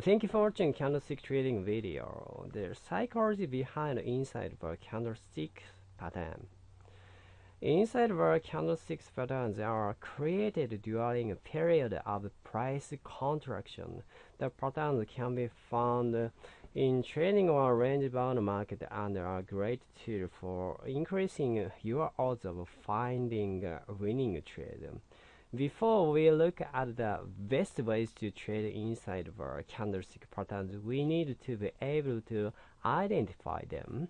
Thank you for watching candlestick trading video. The psychology behind inside bar candlestick pattern. Inside bar candlesticks patterns are created during a period of price contraction. The patterns can be found in trading or range bound market and are great tool for increasing your odds of finding a winning trade. Before we look at the best ways to trade inside bar candlestick patterns, we need to be able to identify them.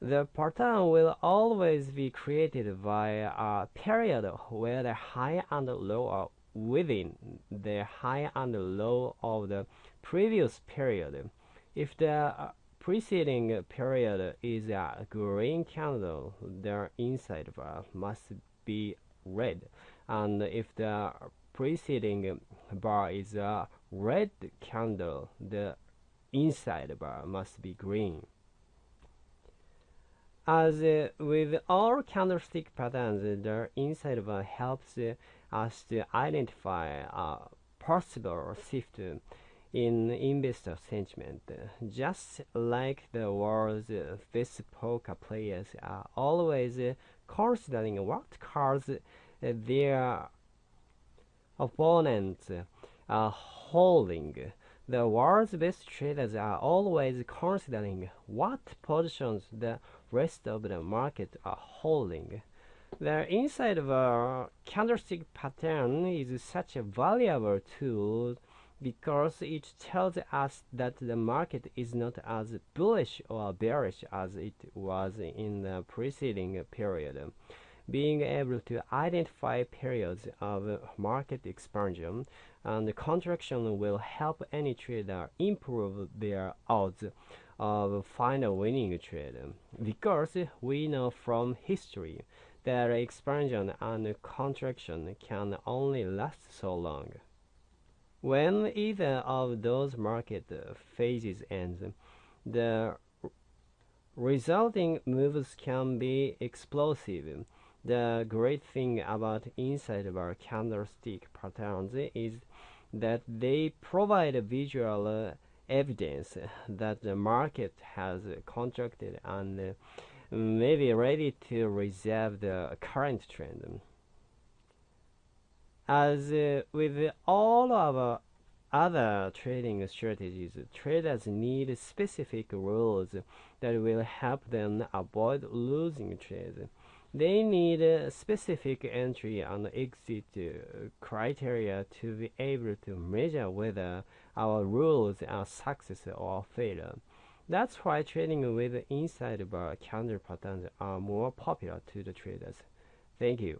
The pattern will always be created by a period where the high and low are within the high and low of the previous period. If the uh, preceding period is a green candle, the inside bar must be red and if the preceding bar is a red candle the inside bar must be green as uh, with all candlestick patterns the inside bar helps uh, us to identify a possible shift in investor sentiment. Just like the world's best poker players are always considering what cards Uh, their opponents are holding. The world's best traders are always considering what positions the rest of the market are holding. The inside bar candlestick pattern is such a valuable tool because it tells us that the market is not as bullish or bearish as it was in the preceding period. Being able to identify periods of market expansion and contraction will help any trader improve their odds of find a winning trade because we know from history that expansion and contraction can only last so long. When either of those market phases ends, the resulting moves can be explosive. The great thing about inside bar candlestick patterns is that they provide visual evidence that the market has contracted and may be ready to reserve the current trend. As uh, with all of other trading strategies, traders need specific rules that will help them avoid losing trades. They need a specific entry and exit criteria to be able to measure whether our rules are success or failure. That's why trading with inside bar candle patterns are more popular to the traders. Thank you.